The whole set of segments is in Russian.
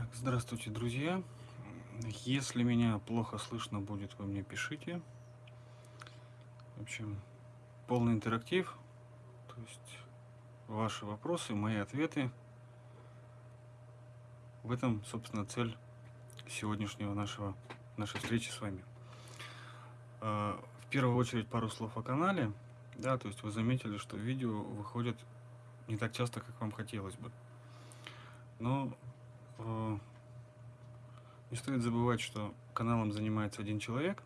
Так, здравствуйте, друзья. Если меня плохо слышно будет, вы мне пишите. В общем, полный интерактив. То есть ваши вопросы, мои ответы. В этом, собственно, цель сегодняшнего нашего, нашей встречи с вами. А, в первую очередь пару слов о канале. Да, то есть вы заметили, что видео выходят не так часто, как вам хотелось бы. Но не стоит забывать, что каналом занимается один человек.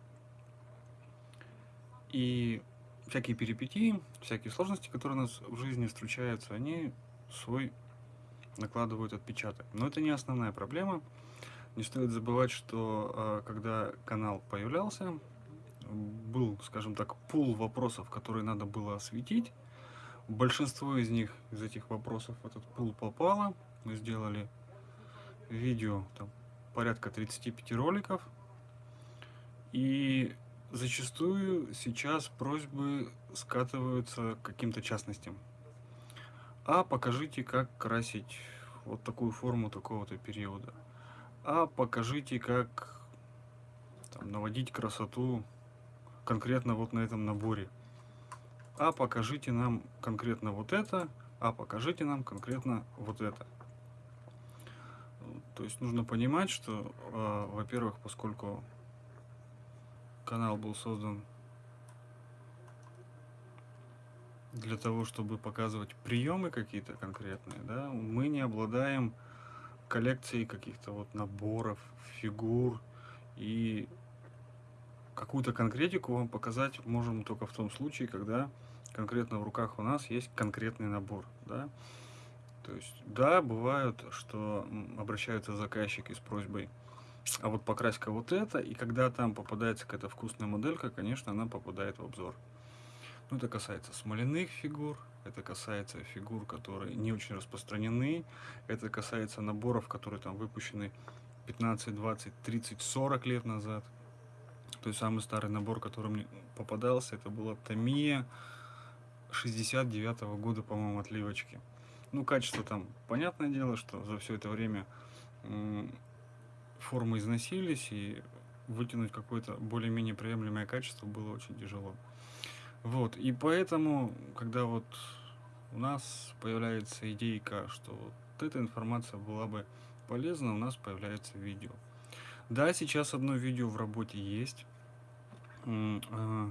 И всякие перипетии, всякие сложности, которые у нас в жизни встречаются, они свой накладывают отпечаток. Но это не основная проблема. Не стоит забывать, что э, когда канал появлялся, был, скажем так, пул вопросов, которые надо было осветить. Большинство из них, из этих вопросов в этот пул попало. Мы сделали видео, там, порядка 35 роликов. И зачастую сейчас просьбы скатываются к каким-то частностям. А покажите, как красить вот такую форму такого-то периода. А покажите, как там, наводить красоту конкретно вот на этом наборе. А покажите нам конкретно вот это, а покажите нам конкретно вот это. Есть нужно понимать, что, э, во-первых, поскольку канал был создан для того, чтобы показывать приемы какие-то конкретные, да, мы не обладаем коллекцией каких-то вот наборов, фигур и какую-то конкретику вам показать можем только в том случае, когда конкретно в руках у нас есть конкретный набор, да. То есть, да, бывают, что обращаются заказчики с просьбой, а вот покрась-ка вот это, и когда там попадается какая-то вкусная моделька, конечно, она попадает в обзор. Ну, это касается смоляных фигур, это касается фигур, которые не очень распространены, это касается наборов, которые там выпущены 15, 20, 30, 40 лет назад. То есть самый старый набор, который мне попадался, это была Томия 69 -го года, по-моему, отливочки. Ну, качество там, понятное дело, что за все это время формы износились, и вытянуть какое-то более-менее приемлемое качество было очень тяжело. Вот, и поэтому, когда вот у нас появляется идейка, что вот эта информация была бы полезна, у нас появляется видео. Да, сейчас одно видео в работе есть. А,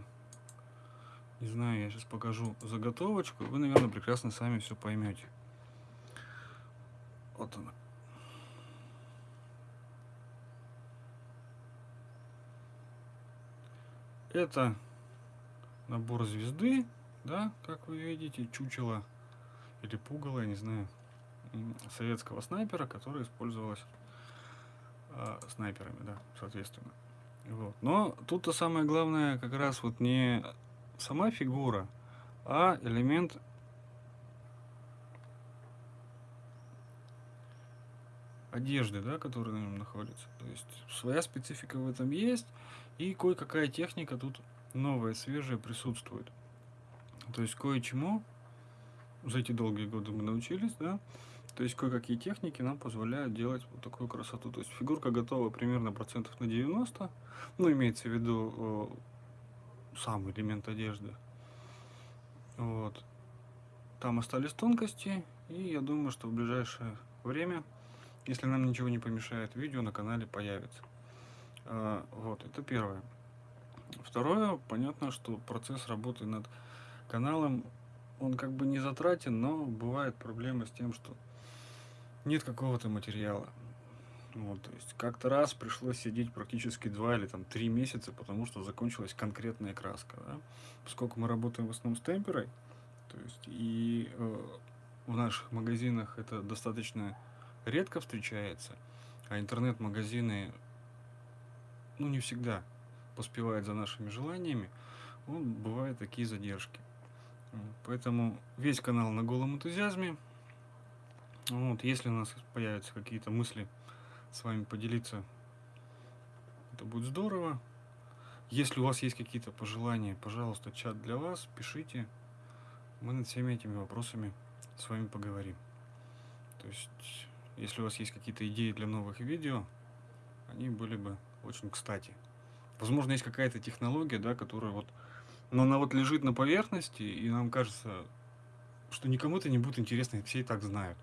не знаю, я сейчас покажу заготовочку, вы, наверное, прекрасно сами все поймете. Вот она. Это набор звезды, да, как вы видите, чучело или пугало, я не знаю, советского снайпера, которое использовалось э, снайперами, да, соответственно. Вот. Но тут-то самое главное как раз вот не сама фигура, а элемент одежды, да, которая на нем находится. То есть своя специфика в этом есть, и кое-какая техника тут новая, свежая присутствует. То есть кое-чему за эти долгие годы мы научились, да, то есть кое-какие техники нам позволяют делать вот такую красоту. То есть фигурка готова примерно процентов на 90, ну, имеется в виду э, сам элемент одежды. Вот. Там остались тонкости, и я думаю, что в ближайшее время если нам ничего не помешает, видео на канале появится. А, вот, это первое. Второе, понятно, что процесс работы над каналом, он как бы не затратен, но бывает проблема с тем, что нет какого-то материала. Вот, то есть как-то раз пришлось сидеть практически два или там три месяца, потому что закончилась конкретная краска. Да? Поскольку мы работаем в основном с темперой, то есть и э, в наших магазинах это достаточно редко встречается, а интернет-магазины, ну, не всегда поспевают за нашими желаниями, ну, бывают такие задержки. Поэтому весь канал на голом энтузиазме. Вот, если у нас появятся какие-то мысли с вами поделиться, это будет здорово. Если у вас есть какие-то пожелания, пожалуйста, чат для вас, пишите. Мы над всеми этими вопросами с вами поговорим. То есть если у вас есть какие-то идеи для новых видео, они были бы очень кстати. Возможно, есть какая-то технология, да, которая вот, но она вот лежит на поверхности, и нам кажется, что никому это не будет интересно, все и так знают.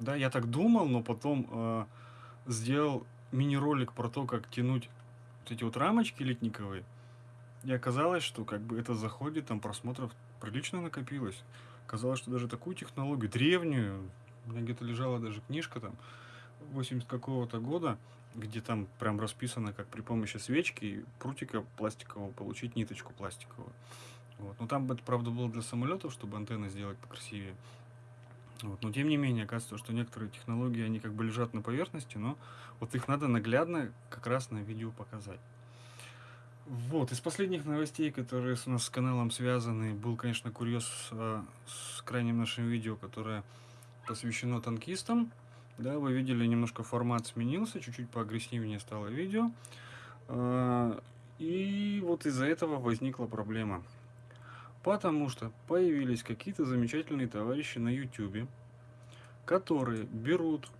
Да, я так думал, но потом э, сделал мини-ролик про то, как тянуть вот эти вот рамочки литниковые. И оказалось, что как бы это заходит, там просмотров прилично накопилось. Казалось, что даже такую технологию, древнюю, у меня где-то лежала даже книжка там, 80 какого-то года, где там прям расписано, как при помощи свечки прутика пластикового получить ниточку пластиковую. Вот. Но там это, правда, было для самолетов, чтобы антенны сделать покрасивее. Вот. Но тем не менее, оказывается, что некоторые технологии, они как бы лежат на поверхности, но вот их надо наглядно как раз на видео показать. Вот, из последних новостей, которые у нас с каналом связаны, был, конечно, курьез а, с крайним нашим видео, которое посвящено танкистам. Да, вы видели, немножко формат сменился, чуть-чуть поагрессивнее стало видео. А, и вот из-за этого возникла проблема. Потому что появились какие-то замечательные товарищи на YouTube, которые берут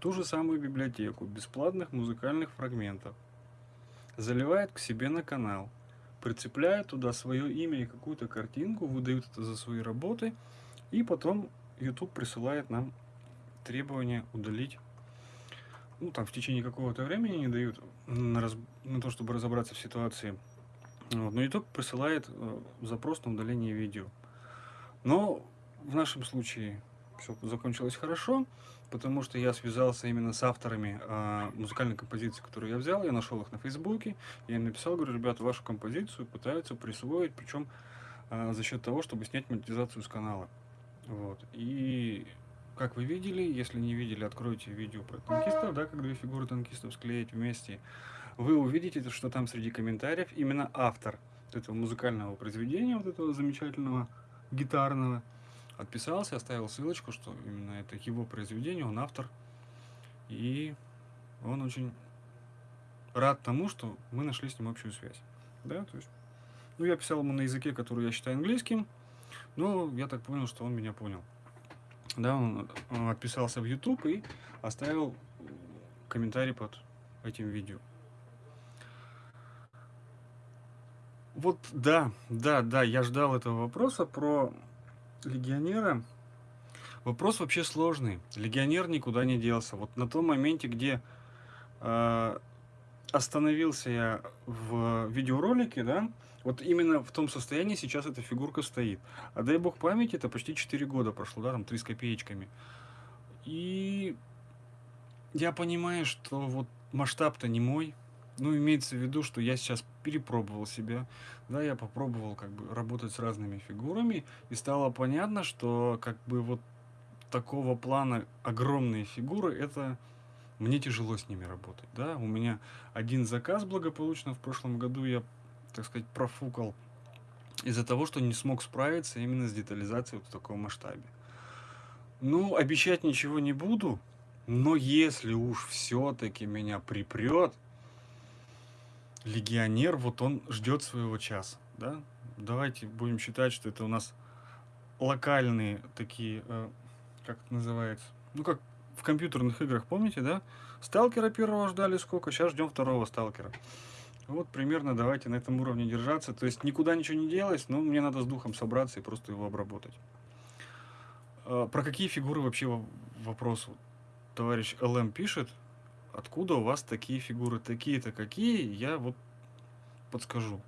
ту же самую библиотеку бесплатных музыкальных фрагментов, заливают к себе на канал, прицепляют туда свое имя и какую-то картинку, выдают это за свои работы, и потом YouTube присылает нам требование удалить ну, там в течение какого-то времени не дают на, раз... на то, чтобы разобраться в ситуации. Вот. Но YouTube присылает э, запрос на удаление видео. Но в нашем случае все закончилось хорошо, потому что я связался именно с авторами э, музыкальной композиции, которую я взял, я нашел их на Фейсбуке, я им написал, говорю, ребята, вашу композицию пытаются присвоить, причем э, за счет того, чтобы снять монетизацию с канала. Вот. И как вы видели, если не видели, откройте видео про танкистов, да, как две фигуры танкистов склеить вместе вы увидите, что там среди комментариев именно автор этого музыкального произведения, вот этого замечательного гитарного, отписался, оставил ссылочку, что именно это его произведение, он автор. И он очень рад тому, что мы нашли с ним общую связь. Да, то есть, ну, я писал ему на языке, который я считаю английским, но я так понял, что он меня понял. Да, он, он отписался в YouTube и оставил комментарий под этим видео. Вот да, да, да, я ждал этого вопроса про легионера. Вопрос вообще сложный. Легионер никуда не делся. Вот на том моменте, где э, остановился я в видеоролике, да, вот именно в том состоянии сейчас эта фигурка стоит. А дай бог памяти, это почти 4 года прошло, да, там 3 с копеечками. И я понимаю, что вот масштаб-то не мой, ну, имеется в виду, что я сейчас перепробовал себя, да, я попробовал как бы работать с разными фигурами, и стало понятно, что как бы вот такого плана огромные фигуры, это мне тяжело с ними работать, да, у меня один заказ благополучно в прошлом году я, так сказать, профукал из-за того, что не смог справиться именно с детализацией вот в таком масштабе. Ну, обещать ничего не буду, но если уж все-таки меня припрет, легионер, вот он ждет своего часа, да? Давайте будем считать, что это у нас локальные такие, э, как это называется, ну как в компьютерных играх, помните, да? Сталкера первого ждали сколько, сейчас ждем второго сталкера. Вот примерно давайте на этом уровне держаться. То есть никуда ничего не делать, но мне надо с духом собраться и просто его обработать. Э, про какие фигуры вообще вопрос? Товарищ ЛМ пишет, откуда у вас такие фигуры, такие-то какие, я вот подскажу.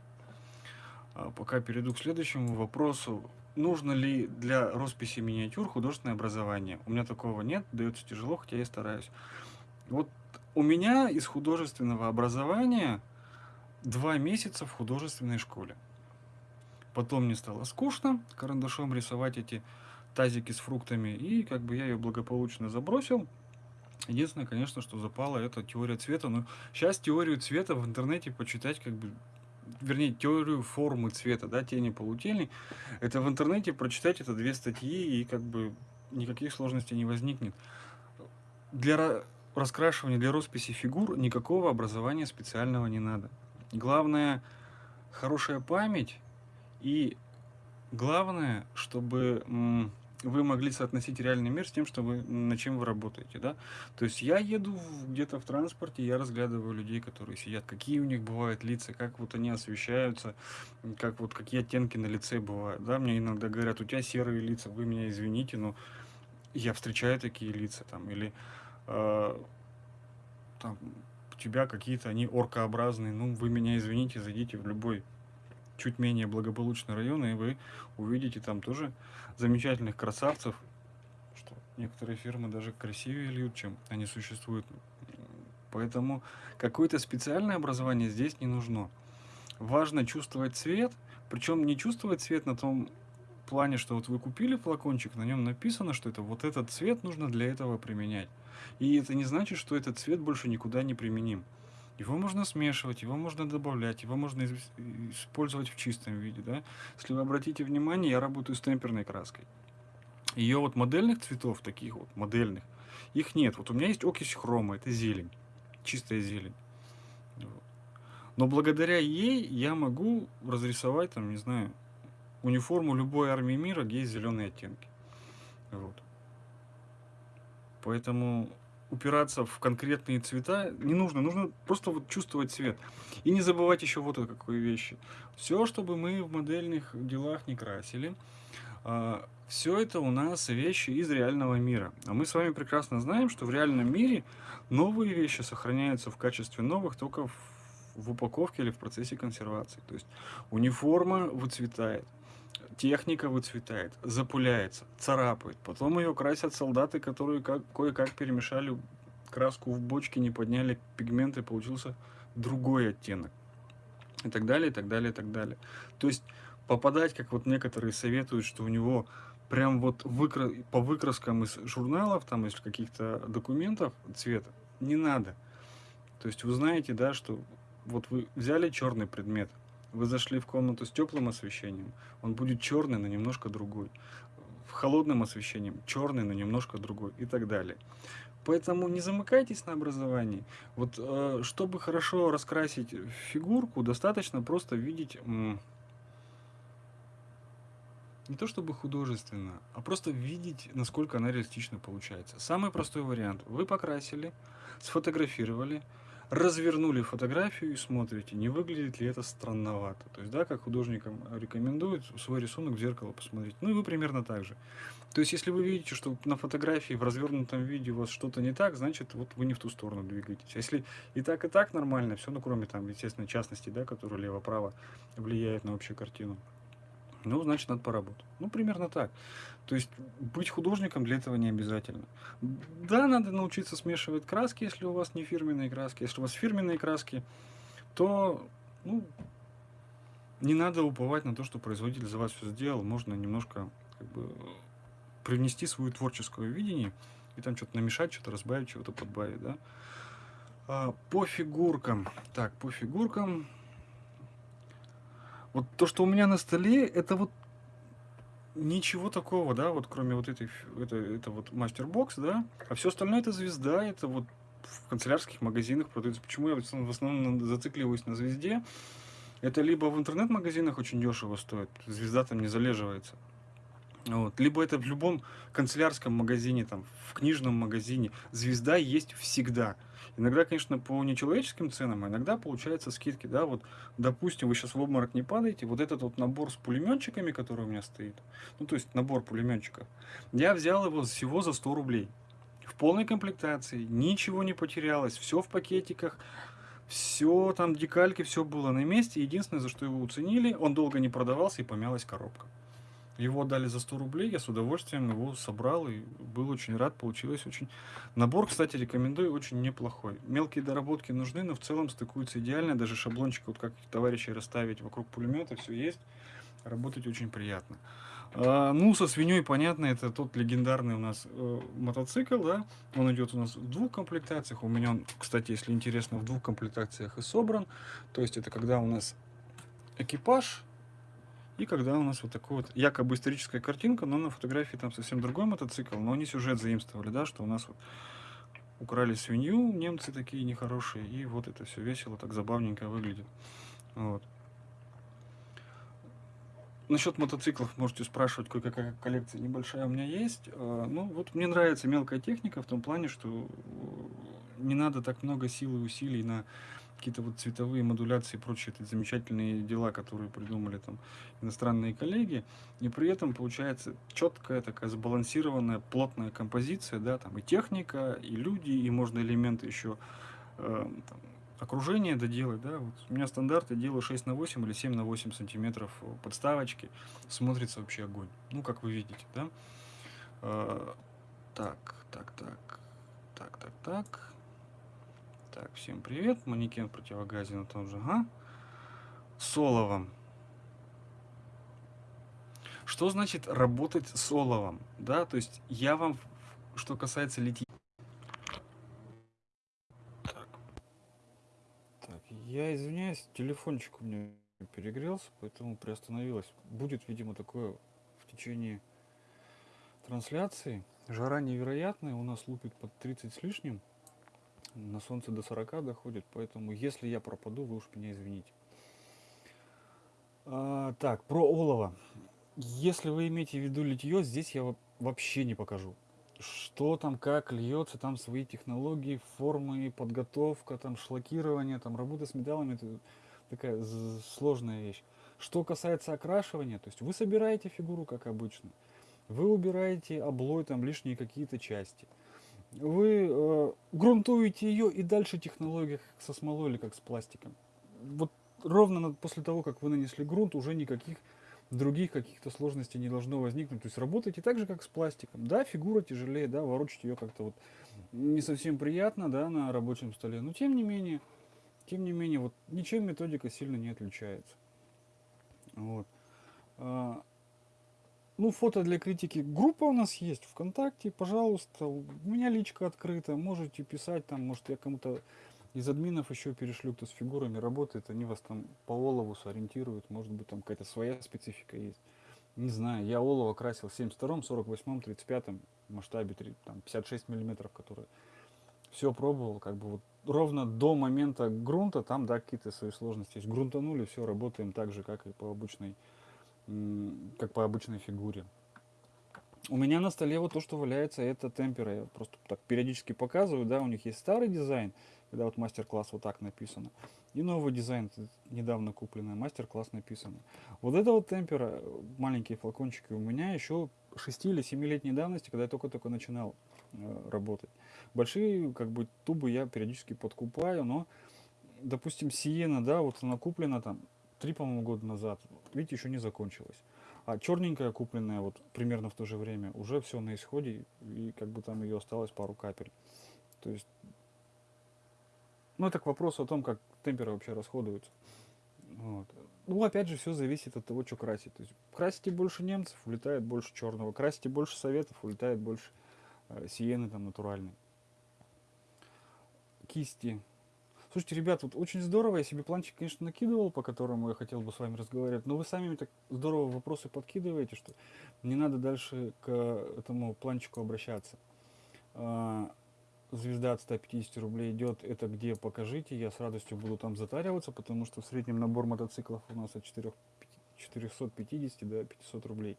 А пока перейду к следующему вопросу. Нужно ли для росписи миниатюр художественное образование? У меня такого нет, дается тяжело, хотя я стараюсь. Вот у меня из художественного образования два месяца в художественной школе. Потом мне стало скучно карандашом рисовать эти тазики с фруктами, и как бы я ее благополучно забросил. Единственное, конечно, что запало, это теория цвета. Но сейчас теорию цвета в интернете почитать, как бы, вернее, теорию формы цвета, да, тени, полутени, это в интернете прочитать это две статьи, и как бы никаких сложностей не возникнет. Для раскрашивания, для росписи фигур никакого образования специального не надо. Главное, хорошая память и главное, чтобы вы могли соотносить реальный мир с тем, что вы, на чем вы работаете, да. То есть я еду где-то в транспорте, я разглядываю людей, которые сидят, какие у них бывают лица, как вот они освещаются, как вот какие оттенки на лице бывают, да. Мне иногда говорят, у тебя серые лица, вы меня извините, но я встречаю такие лица там, или э, там, у тебя какие-то они оркообразные, ну, вы меня извините, зайдите в любой чуть менее благополучный район, и вы увидите там тоже замечательных красавцев, что некоторые фирмы даже красивее льют, чем они существуют. Поэтому какое-то специальное образование здесь не нужно. Важно чувствовать цвет, причем не чувствовать цвет на том плане, что вот вы купили флакончик, на нем написано, что это вот этот цвет нужно для этого применять. И это не значит, что этот цвет больше никуда не применим. Его можно смешивать, его можно добавлять, его можно использовать в чистом виде. Да? Если вы обратите внимание, я работаю с темперной краской. Ее вот модельных цветов, таких вот модельных, их нет. Вот у меня есть окись хрома, это зелень, чистая зелень. Вот. Но благодаря ей я могу разрисовать, там, не знаю, униформу любой армии мира, где есть зеленые оттенки. Вот. Поэтому упираться в конкретные цвета не нужно. Нужно просто вот чувствовать цвет. И не забывать еще вот о какой вещи. Все, чтобы мы в модельных делах не красили, а, все это у нас вещи из реального мира. А мы с вами прекрасно знаем, что в реальном мире новые вещи сохраняются в качестве новых только в упаковке или в процессе консервации. То есть униформа выцветает, техника выцветает, запуляется, царапает. Потом ее красят солдаты, которые как, кое-как перемешали краску в бочке, не подняли пигменты, получился другой оттенок. И так далее, и так далее, и так далее. То есть попадать, как вот некоторые советуют, что у него прям вот выкра... по выкраскам из журналов, там из каких-то документов цвета, не надо. То есть вы знаете, да, что вот вы взяли черный предмет, вы зашли в комнату с теплым освещением, он будет черный, но немножко другой. В холодном освещением черный, но немножко другой и так далее. Поэтому не замыкайтесь на образовании. Вот э, чтобы хорошо раскрасить фигурку, достаточно просто видеть не то чтобы художественно, а просто видеть, насколько она реалистично получается. Самый простой вариант. Вы покрасили, сфотографировали, развернули фотографию и смотрите, не выглядит ли это странновато. То есть, да, как художникам рекомендуют свой рисунок в зеркало посмотреть. Ну и вы примерно так же. То есть, если вы видите, что на фотографии в развернутом виде у вас что-то не так, значит, вот вы не в ту сторону двигаетесь. А если и так, и так нормально, все, ну, кроме там, естественно, частности, да, которые лево-право влияют на общую картину, ну, значит, надо поработать. Ну, примерно так. То есть быть художником для этого не обязательно. Да, надо научиться смешивать краски, если у вас не фирменные краски. Если у вас фирменные краски, то ну, не надо уповать на то, что производитель за вас все сделал. Можно немножко как бы, привнести свое творческое видение и там что-то намешать, что-то разбавить, чего-то подбавить. Да? А, по фигуркам. Так, по фигуркам. Вот то, что у меня на столе, это вот ничего такого, да, вот кроме вот этой, это, это вот мастер-бокс, да, а все остальное это звезда, это вот в канцелярских магазинах продается. Почему я в основном зацикливаюсь на звезде? Это либо в интернет-магазинах очень дешево стоит, звезда там не залеживается. Вот. Либо это в любом канцелярском магазине, там, в книжном магазине. Звезда есть всегда. Иногда, конечно, по нечеловеческим ценам, а иногда получаются скидки, да, вот, допустим, вы сейчас в обморок не падаете, вот этот вот набор с пулеметчиками, который у меня стоит, ну, то есть набор пулеметчиков, я взял его всего за 100 рублей, в полной комплектации, ничего не потерялось, все в пакетиках, все там декальки, все было на месте, единственное, за что его уценили, он долго не продавался и помялась коробка. Его отдали за 100 рублей, я с удовольствием его собрал и был очень рад, получилось очень... Набор, кстати, рекомендую, очень неплохой. Мелкие доработки нужны, но в целом стыкуются идеально, даже шаблончик, вот как товарищи расставить вокруг пулемета, все есть, работать очень приятно. А, ну, со свиньей, понятно, это тот легендарный у нас э, мотоцикл, да, он идет у нас в двух комплектациях, у меня он, кстати, если интересно, в двух комплектациях и собран, то есть это когда у нас экипаж, и когда у нас вот такая вот якобы историческая картинка, но на фотографии там совсем другой мотоцикл, но они сюжет заимствовали, да, что у нас вот украли свинью, немцы такие нехорошие, и вот это все весело, так забавненько выглядит. Вот. насчет мотоциклов можете спрашивать, кое-какая коллекция небольшая у меня есть. А, ну, вот мне нравится мелкая техника в том плане, что э, не надо так много сил и усилий на какие-то вот цветовые модуляции и прочие эти замечательные дела, которые придумали там иностранные коллеги, и при этом получается четкая такая сбалансированная плотная композиция, да, там и техника, и люди, и можно элементы еще э, там, окружение доделать, да, вот у меня стандарт, я делаю 6 на 8 или 7 на 8 сантиметров подставочки, смотрится вообще огонь, ну, как вы видите, да. Э, так, так, так, так, так, так. Так, всем привет. Манекен противогазе на том же, ага. С оловом. Что значит работать с оловом? Да, то есть я вам, что касается литья... Так. так, я извиняюсь, телефончик у меня перегрелся, поэтому приостановилась. Будет, видимо, такое в течение трансляции. Жара невероятная, у нас лупит под 30 с лишним на солнце до 40 доходит, поэтому если я пропаду, вы уж меня извините. А, так, про олово. Если вы имеете в виду литье, здесь я вообще не покажу. Что там, как льется, там свои технологии, формы, подготовка, там шлакирование, там работа с металлами, это такая сложная вещь. Что касается окрашивания, то есть вы собираете фигуру, как обычно. Вы убираете облой, там лишние какие-то части вы э, грунтуете ее и дальше технология со смолой или как с пластиком. Вот ровно после того, как вы нанесли грунт, уже никаких других каких-то сложностей не должно возникнуть. То есть работаете так же, как с пластиком. Да, фигура тяжелее, да, ворочать ее как-то вот не совсем приятно, да, на рабочем столе. Но тем не менее, тем не менее, вот ничем методика сильно не отличается. Вот. А, ну, фото для критики. Группа у нас есть ВКонтакте, пожалуйста. У меня личка открыта, можете писать там, может я кому-то из админов еще перешлю, кто с фигурами работает, они вас там по олову сориентируют, может быть там какая-то своя специфика есть. Не знаю, я олово красил в 72-м, 48-м, 35-м масштабе, там 56 миллиметров, которые все пробовал, как бы вот ровно до момента грунта, там, да, какие-то свои сложности есть. Грунтанули, все, работаем так же, как и по обычной как по обычной фигуре. У меня на столе вот то, что валяется, это темпера. Я просто так периодически показываю, да, у них есть старый дизайн, когда вот мастер-класс вот так написано. И новый дизайн, недавно купленный, мастер-класс написано. Вот это вот темпера, маленькие флакончики у меня еще 6 или 7 летней давности, когда я только-только начинал э, работать. Большие, как бы, тубы я периодически подкупаю, но, допустим, Сиена, да, вот она куплена там три, по-моему, года назад. Видите, еще не закончилась. А черненькая, купленная вот примерно в то же время, уже все на исходе, и как бы там ее осталось пару капель. То есть, ну это к вопросу о том, как темперы вообще расходуются. Вот. Ну, опять же, все зависит от того, что красить. То есть, красите больше немцев, улетает больше черного. Красите больше советов, улетает больше э, сиены там натуральной. Кисти. Слушайте, ребят, вот очень здорово, я себе планчик, конечно, накидывал, по которому я хотел бы с вами разговаривать, но вы сами так здорово вопросы подкидываете, что не надо дальше к этому планчику обращаться. А, звезда от 150 рублей идет, это где покажите, я с радостью буду там затариваться, потому что в среднем набор мотоциклов у нас от 4, 450 до 500 рублей.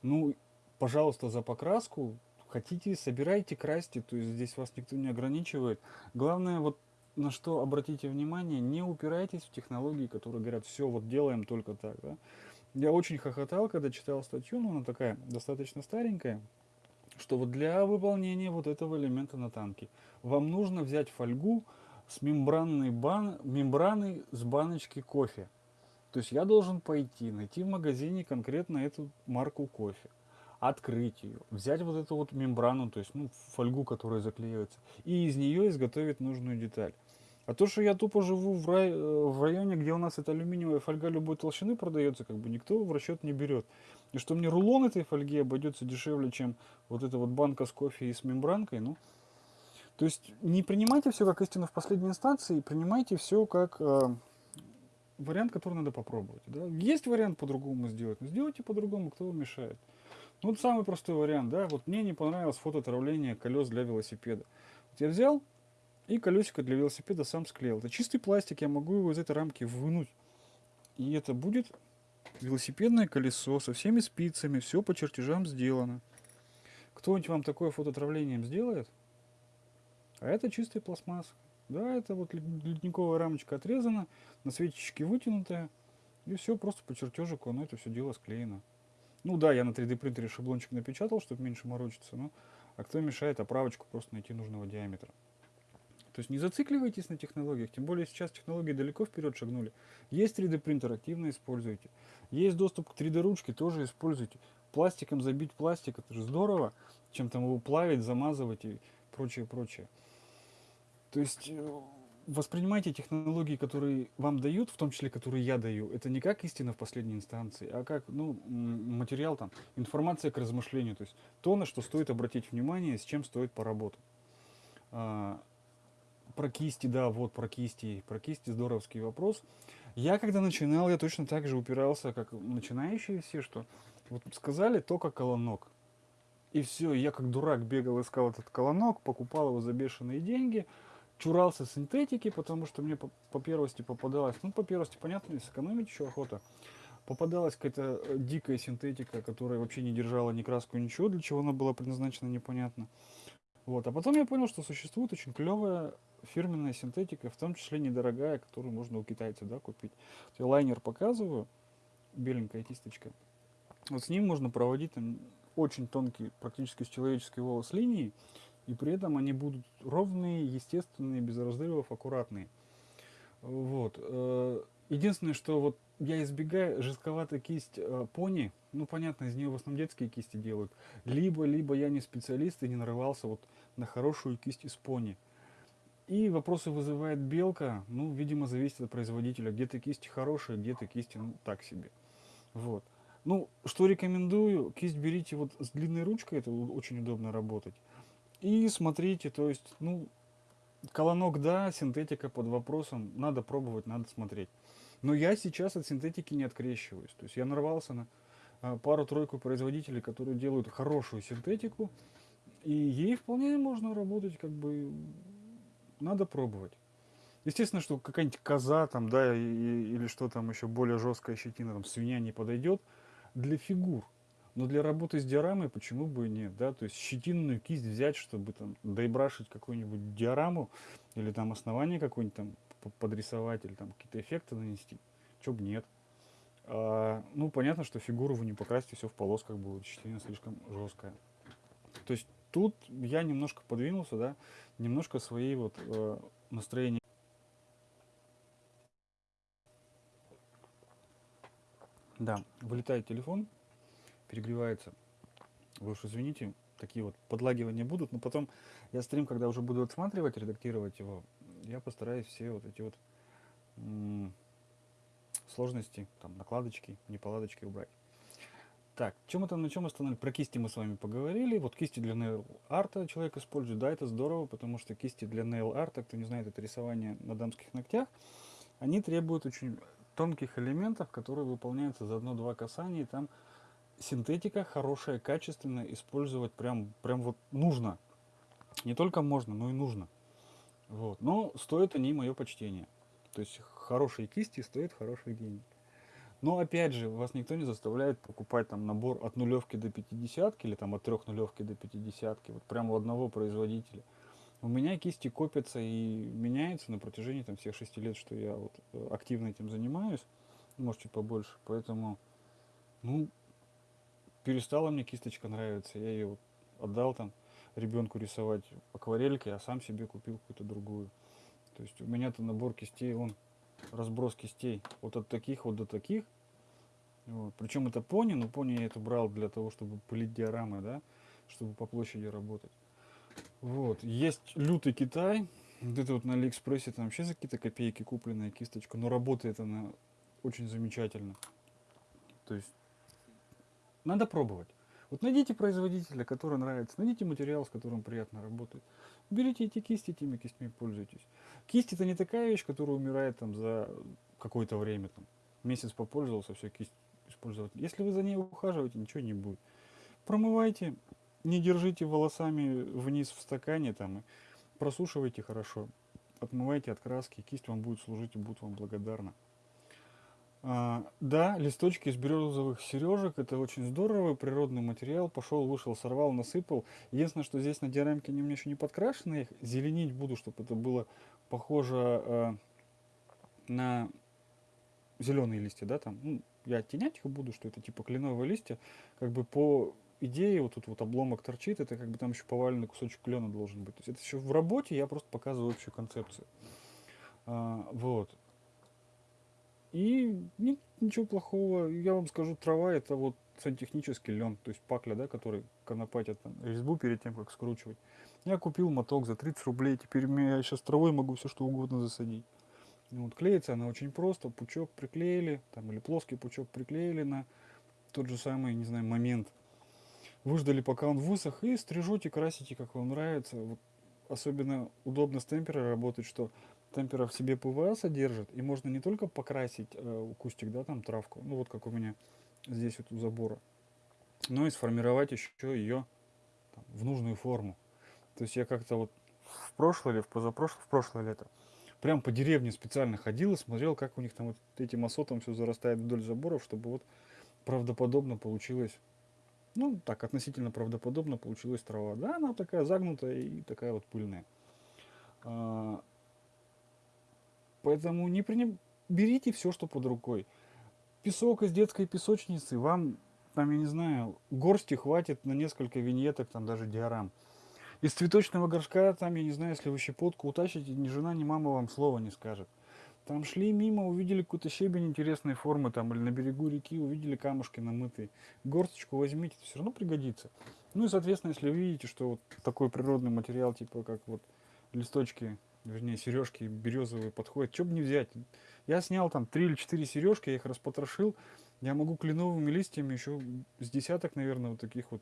Ну, пожалуйста, за покраску Хотите, собирайте, красьте, то есть здесь вас никто не ограничивает. Главное, вот на что обратите внимание, не упирайтесь в технологии, которые говорят, все, вот делаем только так. Да? Я очень хохотал, когда читал статью, но она такая достаточно старенькая, что вот для выполнения вот этого элемента на танке вам нужно взять фольгу с мембранной бан... мембраной с баночки кофе. То есть я должен пойти, найти в магазине конкретно эту марку кофе открыть ее, взять вот эту вот мембрану, то есть ну, фольгу, которая заклеивается, и из нее изготовить нужную деталь. А то, что я тупо живу в, рай, э, в районе, где у нас эта алюминиевая фольга любой толщины продается, как бы никто в расчет не берет. И что мне рулон этой фольги обойдется дешевле, чем вот эта вот банка с кофе и с мембранкой, ну, то есть не принимайте все как истину в последней инстанции, принимайте все как э, вариант, который надо попробовать. Да? Есть вариант по-другому сделать, но сделайте по-другому, кто вам мешает. Ну, вот самый простой вариант, да, вот мне не понравилось фототравление колес для велосипеда. Вот я взял и колесико для велосипеда сам склеил. Это чистый пластик, я могу его из этой рамки вынуть И это будет велосипедное колесо со всеми спицами, все по чертежам сделано. Кто-нибудь вам такое фототравлением сделает? А это чистая пластмасса. Да, это вот ледниковая рамочка отрезана, на светочке вытянутая, и все просто по чертежику, оно это все дело склеено. Ну да, я на 3D принтере шаблончик напечатал, чтобы меньше морочиться, но а кто мешает оправочку просто найти нужного диаметра. То есть не зацикливайтесь на технологиях, тем более сейчас технологии далеко вперед шагнули. Есть 3D принтер, активно используйте. Есть доступ к 3D ручке, тоже используйте. Пластиком забить пластик, это же здорово, чем там его плавить, замазывать и прочее, прочее. То есть э, воспринимайте технологии, которые вам дают, в том числе, которые я даю, это не как истина в последней инстанции, а как ну, материал, там, информация к размышлению, то есть то, на что стоит обратить внимание, с чем стоит поработать. А, про кисти, да, вот про кисти, про кисти здоровский вопрос. Я когда начинал, я точно так же упирался, как начинающие все, что вот сказали только колонок. И все, я как дурак бегал, искал этот колонок, покупал его за бешеные деньги – чурался синтетики, потому что мне по, по первости попадалась, ну, по первости, понятно, сэкономить еще охота. Попадалась какая-то э, дикая синтетика, которая вообще не держала ни краску, ничего, для чего она была предназначена, непонятно. Вот. А потом я понял, что существует очень клевая фирменная синтетика, в том числе недорогая, которую можно у китайцев да, купить. Я лайнер показываю, беленькая кисточка. Вот с ним можно проводить там, очень тонкий, практически с человеческий волос линии, и при этом они будут ровные, естественные, без разрывов, аккуратные. Вот. Э, единственное, что вот я избегаю жестковатой кисть э, пони, ну понятно, из нее в основном детские кисти делают, либо, либо я не специалист и не нарывался вот на хорошую кисть из пони. И вопросы вызывает белка, ну, видимо, зависит от производителя. Где-то кисти хорошие, где-то кисти, ну, так себе. Вот. Ну, что рекомендую, кисть берите вот с длинной ручкой, это очень удобно работать. И смотрите, то есть, ну, колонок да, синтетика под вопросом, надо пробовать, надо смотреть. Но я сейчас от синтетики не открещиваюсь. То есть я нарвался на а, пару-тройку производителей, которые делают хорошую синтетику, и ей вполне можно работать, как бы, надо пробовать. Естественно, что какая-нибудь коза там, да, и, или что там еще более жесткая щетина, там, свинья не подойдет для фигур. Но для работы с диорамой почему бы и нет, да, то есть щетинную кисть взять, чтобы там доебрашить какую-нибудь диораму или там основание какое-нибудь там подрисовать или там какие-то эффекты нанести, чё бы нет. А, ну, понятно, что фигуру вы не покрасите, все в полосках будет, щетина слишком жесткая. То есть тут я немножко подвинулся, да, немножко своей вот э, настроения. Да, вылетает телефон, перегревается. Вы уж извините, такие вот подлагивания будут, но потом я стрим, когда уже буду отсматривать, редактировать его, я постараюсь все вот эти вот сложности, там, накладочки, неполадочки убрать. Так, чем там, на чем остановились? Про кисти мы с вами поговорили. Вот кисти для nail арта человек использует. Да, это здорово, потому что кисти для nail арта, кто не знает, это рисование на дамских ногтях, они требуют очень тонких элементов, которые выполняются за одно-два касания, и там синтетика хорошая, качественная, использовать прям, прям вот нужно. Не только можно, но и нужно. Вот. Но стоят они мое почтение. То есть хорошие кисти стоят хорошие деньги. Но опять же, вас никто не заставляет покупать там набор от нулевки до пятидесятки или там от трех нулевки до пятидесятки, вот прямо у одного производителя. У меня кисти копятся и меняются на протяжении там всех шести лет, что я вот э, активно этим занимаюсь, может чуть побольше, поэтому, ну, перестала мне кисточка нравиться, я ее отдал там ребенку рисовать акварелькой, а сам себе купил какую-то другую. То есть у меня-то набор кистей, он разброс кистей вот от таких вот до таких. Вот. Причем это пони, но пони я это брал для того, чтобы пылить диорамы, да, чтобы по площади работать. Вот. Есть лютый Китай. Вот это вот на Алиэкспрессе там вообще за какие-то копейки купленная кисточка, но работает она очень замечательно. То есть надо пробовать. Вот найдите производителя, который нравится, найдите материал, с которым приятно работать. Берите эти кисти, этими кистями пользуйтесь. Кисть это не такая вещь, которая умирает там за какое-то время. Там, месяц попользовался, все, кисть использовать. Если вы за ней ухаживаете, ничего не будет. Промывайте, не держите волосами вниз в стакане, там, и просушивайте хорошо. Отмывайте от краски, кисть вам будет служить и будет вам благодарна. А, да, листочки из березовых сережек, это очень здорово, природный материал, пошел, вышел, сорвал, насыпал. Единственное, что здесь на диорамке они у меня еще не подкрашены, их зеленить буду, чтобы это было похоже э, на зеленые листья, да, там, ну, я оттенять их буду, что это типа кленовые листья, как бы по идее вот тут вот обломок торчит, это как бы там еще поваленный кусочек клена должен быть. То есть это еще в работе, я просто показываю общую концепцию. А, вот. И ни, ничего плохого, я вам скажу, трава это вот сантехнический лен, то есть пакля, да, который конопатят там, резьбу перед тем, как скручивать. Я купил моток за 30 рублей, теперь я сейчас травой могу все что угодно засадить. Вот, клеится она очень просто, пучок приклеили, там, или плоский пучок приклеили на тот же самый, не знаю, момент. Выждали, пока он высох, и стрижете, красите, как вам нравится. Вот, особенно удобно с темперой работать, что темпера в себе ПВА содержит, и можно не только покрасить э, кустик, да, там травку, ну вот как у меня здесь вот у забора, но и сформировать еще ее там, в нужную форму. То есть я как-то вот в прошлое или в позапрошлое, в прошлое лето, прям по деревне специально ходил и смотрел, как у них там вот этим осотом все зарастает вдоль заборов, чтобы вот правдоподобно получилось, ну так, относительно правдоподобно получилась трава. Да, она такая загнутая и такая вот пыльная. Поэтому не приним... берите все, что под рукой. Песок из детской песочницы, вам, там, я не знаю, горсти хватит на несколько виньеток, там даже диорам. Из цветочного горшка, там, я не знаю, если вы щепотку утащите, ни жена, ни мама вам слова не скажет. Там шли мимо, увидели какую-то щебень интересной формы, там, или на берегу реки увидели камушки намытые. Горсточку возьмите, это все равно пригодится. Ну и, соответственно, если вы видите, что вот такой природный материал, типа как вот листочки вернее, сережки березовые подходят. Что бы не взять? Я снял там три или четыре сережки, я их распотрошил. Я могу кленовыми листьями еще с десяток, наверное, вот таких вот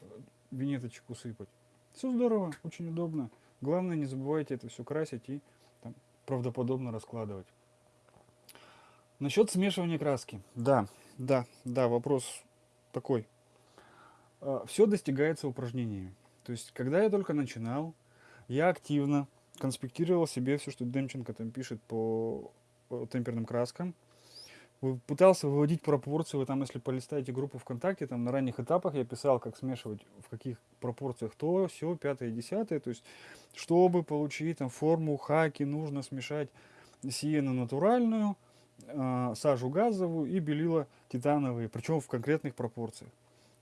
э, винеточек усыпать. Все здорово, очень удобно. Главное, не забывайте это все красить и там, правдоподобно раскладывать. Насчет смешивания краски. Да, да, да, вопрос такой. А, все достигается упражнениями. То есть, когда я только начинал, я активно конспектировал себе все, что Демченко там пишет по темперным краскам. Пытался выводить пропорции, вы там, если полистаете группу ВКонтакте, там на ранних этапах я писал, как смешивать, в каких пропорциях то, все, пятое, десятое. То есть, чтобы получить там форму хаки, нужно смешать сиену натуральную, э, сажу газовую и белила титановые, причем в конкретных пропорциях.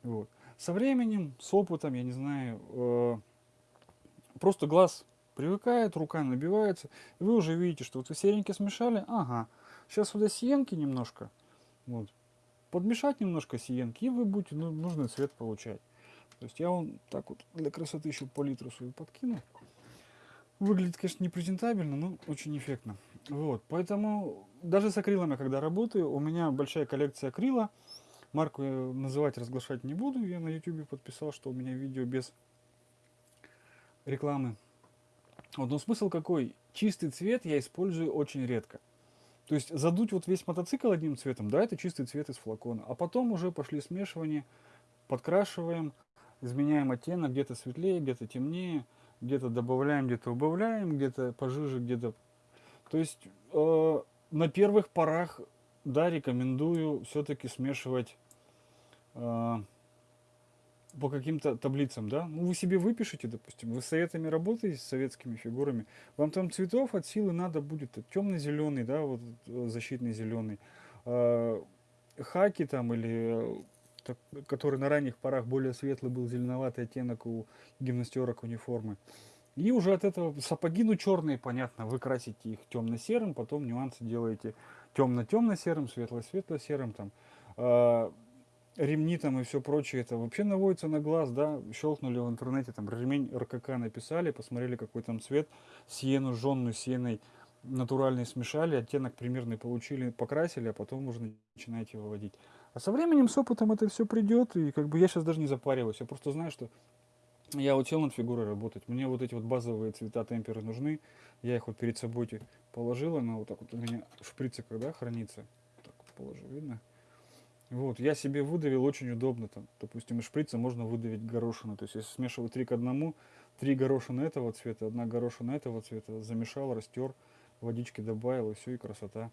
Вот. Со временем, с опытом, я не знаю, э, просто глаз привыкает, рука набивается, и вы уже видите, что вот вы серенькие смешали, ага, сейчас сюда сиенки немножко, вот, подмешать немножко сиенки, и вы будете ну, нужный цвет получать. То есть я вам так вот для красоты еще палитру свою подкину. Выглядит, конечно, не презентабельно, но очень эффектно. Вот, поэтому даже с акрилами, когда работаю, у меня большая коллекция акрила. Марку я называть, разглашать не буду. Я на YouTube подписал, что у меня видео без рекламы вот, но смысл какой? Чистый цвет я использую очень редко. То есть задуть вот весь мотоцикл одним цветом, да, это чистый цвет из флакона. А потом уже пошли смешивания, подкрашиваем, изменяем оттенок, где-то светлее, где-то темнее, где-то добавляем, где-то убавляем, где-то пожиже, где-то... То есть э, на первых порах, да, рекомендую все-таки смешивать э, по каким-то таблицам, да, ну вы себе выпишите, допустим, вы советами работаете, с советскими фигурами, вам там цветов от силы надо будет темно-зеленый, да, вот э, защитный зеленый, э, хаки там или так, который на ранних порах более светлый был зеленоватый оттенок у гимнастерок униформы. И уже от этого сапоги, ну черные, понятно, вы красите их темно-серым, потом нюансы делаете темно-темно-серым, светло-светло-серым там. Э, ремни там и все прочее, это вообще наводится на глаз, да, щелкнули в интернете, там ремень РКК написали, посмотрели какой там цвет, сиену жженную сиеной натуральный смешали, оттенок примерный получили, покрасили, а потом уже начинаете выводить. А со временем, с опытом это все придет, и как бы я сейчас даже не запариваюсь, я просто знаю, что я вот сел над фигурой работать, мне вот эти вот базовые цвета темперы нужны, я их вот перед собой положил, она вот так вот у меня в шприце когда хранится, так положу, видно? Вот, я себе выдавил очень удобно, там, допустим, из шприца можно выдавить горошину, то есть если смешивать три к одному, три горошины этого цвета, одна горошина этого цвета, замешал, растер, водички добавил, и все, и красота.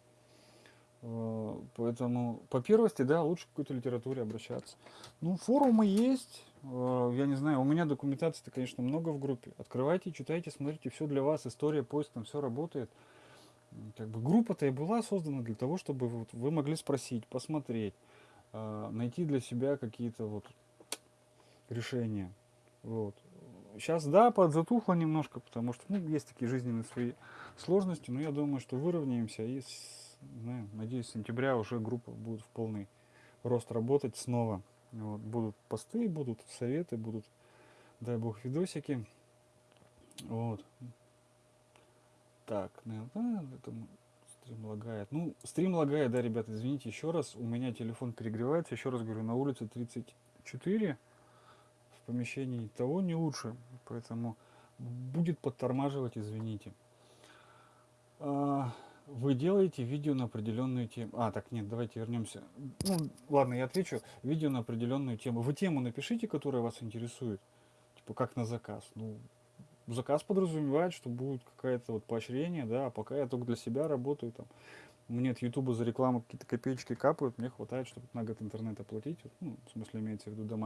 Э, Поэтому по первости, да, лучше к какой-то литературе обращаться. Ну, форумы есть. э, Я не знаю, у меня документации-то, конечно, много в группе. Открывайте, читайте, смотрите, все для вас, история, поиск, там все работает. Как бы группа-то и была создана для того, чтобы вот вы могли спросить, посмотреть, найти для себя какие-то вот решения. Вот. Сейчас, да, подзатухло немножко, потому что, ну, есть такие жизненные свои сложности, но я думаю, что выровняемся и, с- знаю, надеюсь, с сентября уже группа будет в полный рост работать снова. Вот. Будут посты, будут советы, будут, дай бог, видосики. Вот. Так, наверное, это стрим лагает. Ну, стрим лагает, да, ребята, извините еще раз. У меня телефон перегревается. Еще раз говорю, на улице 34 в помещении того не лучше, поэтому будет подтормаживать, извините. А, Вы делаете видео на определенную тему. А, так, нет, давайте вернемся. Ну, ладно, я отвечу. Видео на определенную тему. Вы тему напишите, которая вас интересует. Типа, как на заказ. Ну, заказ подразумевает, что будет какое-то вот поощрение, да, а пока я только для себя работаю, там, мне от Ютуба за рекламу какие-то копеечки капают, мне хватает, чтобы на год интернет оплатить, ну, в смысле имеется в виду домашний.